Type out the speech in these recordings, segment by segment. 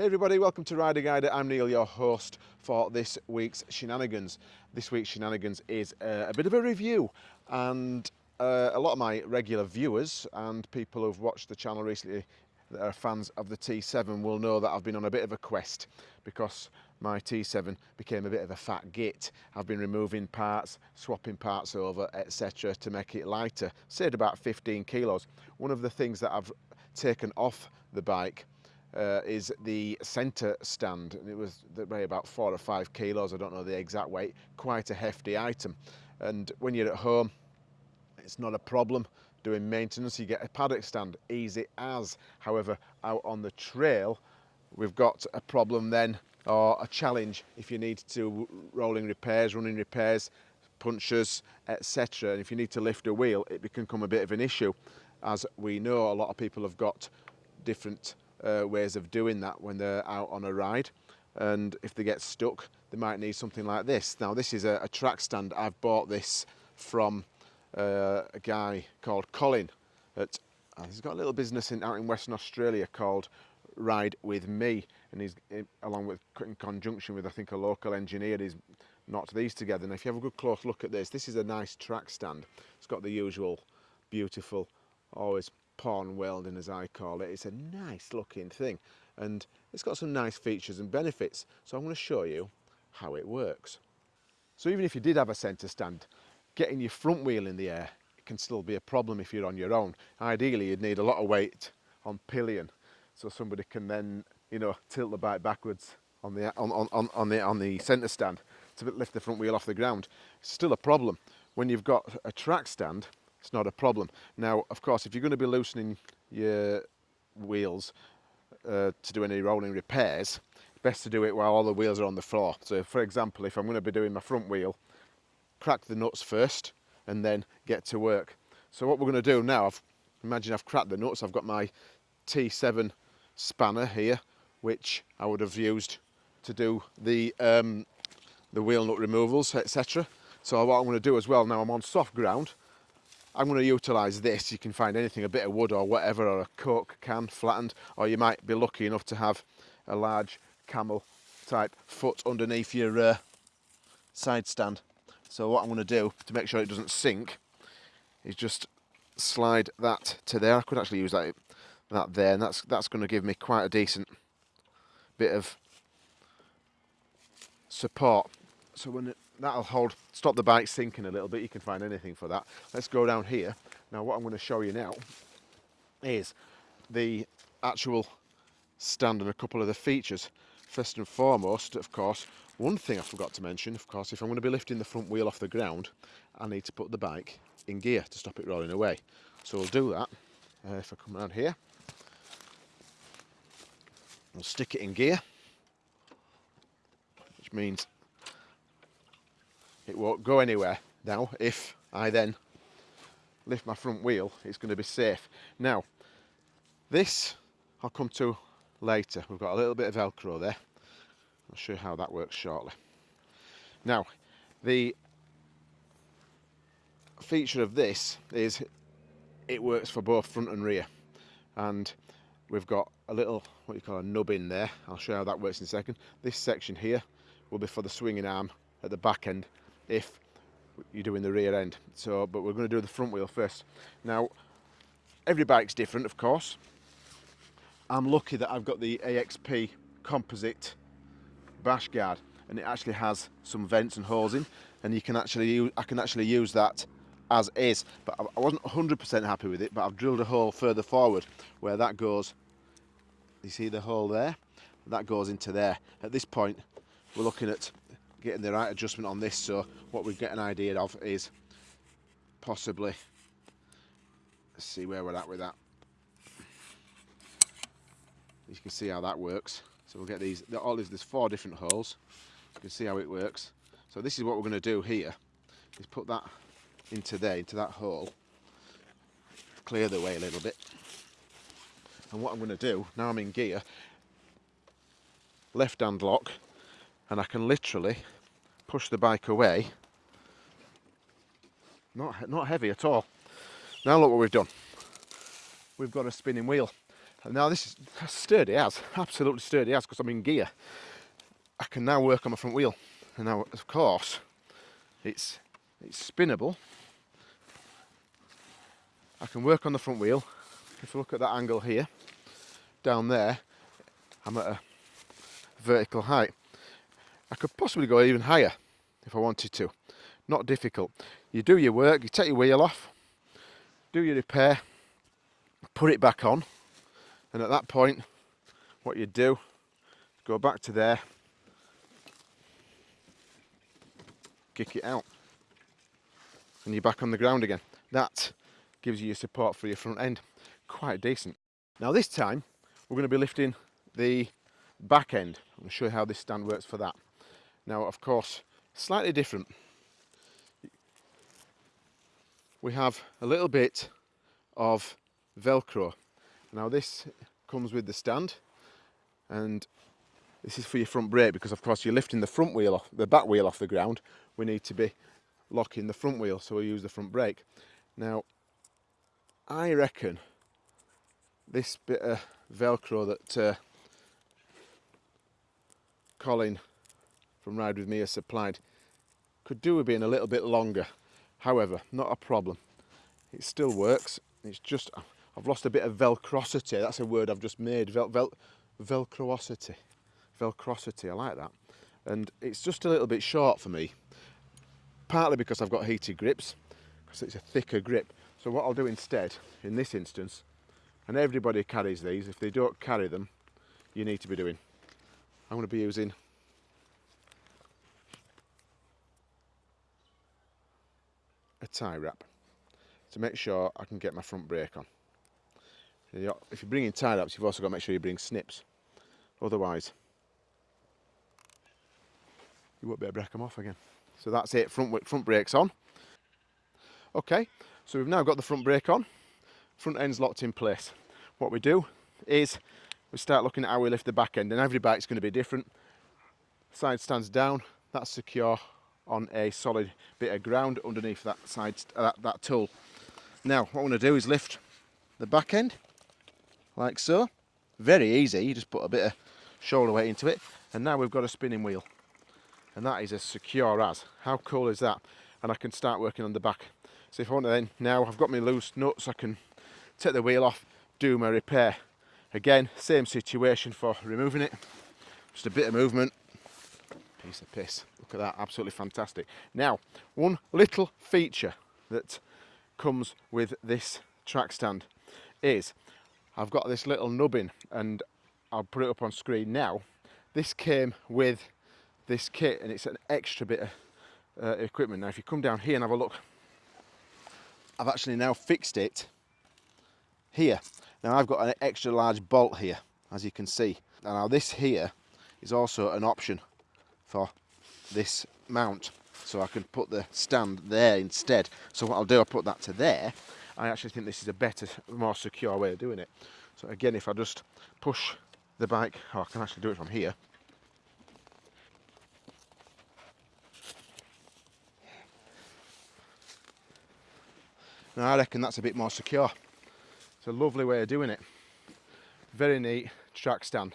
Hey everybody, welcome to Rider Guide. I'm Neil, your host for this week's shenanigans. This week's shenanigans is uh, a bit of a review and uh, a lot of my regular viewers and people who've watched the channel recently that are fans of the T7 will know that I've been on a bit of a quest because my T7 became a bit of a fat git. I've been removing parts, swapping parts over, etc. to make it lighter, saved about 15 kilos. One of the things that I've taken off the bike uh, is the centre stand. And it was weigh about four or five kilos, I don't know the exact weight, quite a hefty item. And when you're at home, it's not a problem doing maintenance. You get a paddock stand, easy as. However, out on the trail, we've got a problem then, or a challenge if you need to rolling repairs, running repairs, punches, etc. And if you need to lift a wheel, it can become a bit of an issue. As we know, a lot of people have got different uh, ways of doing that when they're out on a ride and if they get stuck they might need something like this. Now this is a, a track stand. I've bought this from uh, a guy called Colin at uh, he's got a little business in, out in Western Australia called Ride With Me and he's in, along with in conjunction with I think a local engineer he's knocked these together and if you have a good close look at this this is a nice track stand it's got the usual beautiful always porn welding as I call it. It's a nice looking thing and it's got some nice features and benefits. So I'm going to show you how it works. So even if you did have a centre stand, getting your front wheel in the air can still be a problem if you're on your own. Ideally you'd need a lot of weight on pillion so somebody can then you know tilt the bike backwards on the on, on, on the on the centre stand to lift the front wheel off the ground. It's still a problem when you've got a track stand it's not a problem. Now, of course, if you're going to be loosening your wheels uh, to do any rolling repairs, best to do it while all the wheels are on the floor. So for example, if I'm going to be doing my front wheel, crack the nuts first and then get to work. So what we're going to do now, I've, imagine I've cracked the nuts, I've got my T7 spanner here, which I would have used to do the, um, the wheel nut removals, etc. So what I'm going to do as well, now I'm on soft ground, I'm going to utilise this. You can find anything, a bit of wood or whatever, or a Coke can flattened, or you might be lucky enough to have a large camel type foot underneath your uh, side stand. So what I'm going to do to make sure it doesn't sink is just slide that to there. I could actually use that that there, and that's that's going to give me quite a decent bit of support. So when it, that'll hold, stop the bike sinking a little bit. You can find anything for that. Let's go down here. Now what I'm going to show you now is the actual stand and a couple of the features. First and foremost, of course, one thing I forgot to mention, of course, if I'm going to be lifting the front wheel off the ground, I need to put the bike in gear to stop it rolling away. So we'll do that. Uh, if I come around here, I'll stick it in gear, which means it won't go anywhere now if I then lift my front wheel it's going to be safe. Now this I'll come to later. We've got a little bit of velcro there. I'll show you how that works shortly. Now the feature of this is it works for both front and rear. And we've got a little what you call a nub in there. I'll show you how that works in a second. This section here will be for the swinging arm at the back end if you're doing the rear end. So, but we're going to do the front wheel first. Now, every bike's different, of course. I'm lucky that I've got the AXP composite bash guard and it actually has some vents and holes in and you can actually use, I can actually use that as is but I wasn't 100% happy with it but I've drilled a hole further forward where that goes you see the hole there that goes into there at this point we're looking at getting the right adjustment on this so what we get an idea of is possibly let's see where we're at with that. You can see how that works. So we'll get these all these there's four different holes. You can see how it works. So this is what we're going to do here is put that into there into that hole clear the way a little bit. And what I'm going to do now I'm in gear left hand lock and I can literally push the bike away not not heavy at all now look what we've done we've got a spinning wheel And now this is sturdy as, absolutely sturdy as, because I'm in gear. I can now work on my front wheel. And now, of course, it's, it's spinnable. I can work on the front wheel. If you look at that angle here, down there, I'm at a vertical height. I could possibly go even higher if I wanted to. Not difficult. You do your work, you take your wheel off, do your repair, put it back on, and at that point, what you do, go back to there, kick it out, and you're back on the ground again. That gives you your support for your front end. Quite decent. Now this time, we're going to be lifting the back end. I'm going to show you how this stand works for that. Now, of course, slightly different. We have a little bit of Velcro. Now this comes with the stand and this is for your front brake because of course you're lifting the front wheel off, the back wheel off the ground. We need to be locking the front wheel so we use the front brake. Now I reckon this bit of Velcro that uh, Colin from Ride With Me has supplied could do with being a little bit longer. However, not a problem. It still works. It's just, I've lost a bit of velcrosity. That's a word I've just made. Vel, vel, velcrosity. Velcrosity, I like that. And it's just a little bit short for me. Partly because I've got heated grips, because it's a thicker grip. So what I'll do instead, in this instance, and everybody carries these, if they don't carry them, you need to be doing. I'm going to be using tie wrap to make sure I can get my front brake on. If you're bringing tie wraps, you've also got to make sure you bring snips. Otherwise, you won't be able to break them off again. So that's it, front, front brakes on. Okay, so we've now got the front brake on, front end's locked in place. What we do is we start looking at how we lift the back end and every bike's going to be different. Side stands down, that's secure on a solid bit of ground underneath that side uh, that, that tool. Now what I'm going to do is lift the back end like so. Very easy, you just put a bit of shoulder weight into it and now we've got a spinning wheel and that is as secure as. How cool is that? And I can start working on the back. So if I want to then, now I've got my loose nuts, I can take the wheel off, do my repair. Again, same situation for removing it. Just a bit of movement, piece of piss. Look at that, absolutely fantastic. Now, one little feature that comes with this track stand is I've got this little nubbin and I'll put it up on screen now. This came with this kit and it's an extra bit of uh, equipment. Now if you come down here and have a look, I've actually now fixed it here. Now I've got an extra large bolt here, as you can see. Now this here is also an option for this mount so I can put the stand there instead. So what I'll do I'll put that to there. I actually think this is a better more secure way of doing it. So again if I just push the bike oh I can actually do it from here. Now I reckon that's a bit more secure. It's a lovely way of doing it. Very neat track stand.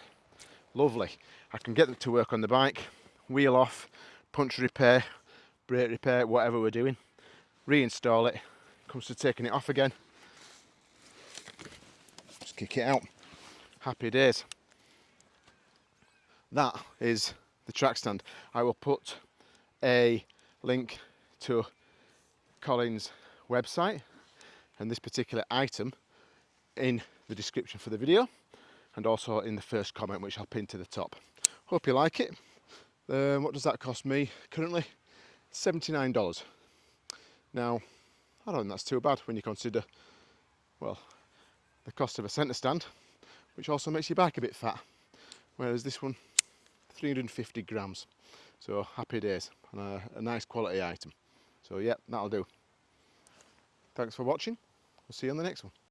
Lovely. I can get them to work on the bike wheel off, punch repair, brake repair, whatever we're doing, reinstall it, comes to taking it off again, just kick it out, happy days. That is the track stand. I will put a link to Colin's website and this particular item in the description for the video and also in the first comment which I'll pin to the top. Hope you like it. Um, what does that cost me currently? $79. Now, I don't think that's too bad when you consider, well, the cost of a centre stand, which also makes your bike a bit fat. Whereas this one, 350 grams. So happy days and a, a nice quality item. So yeah, that'll do. Thanks for watching. We'll see you on the next one.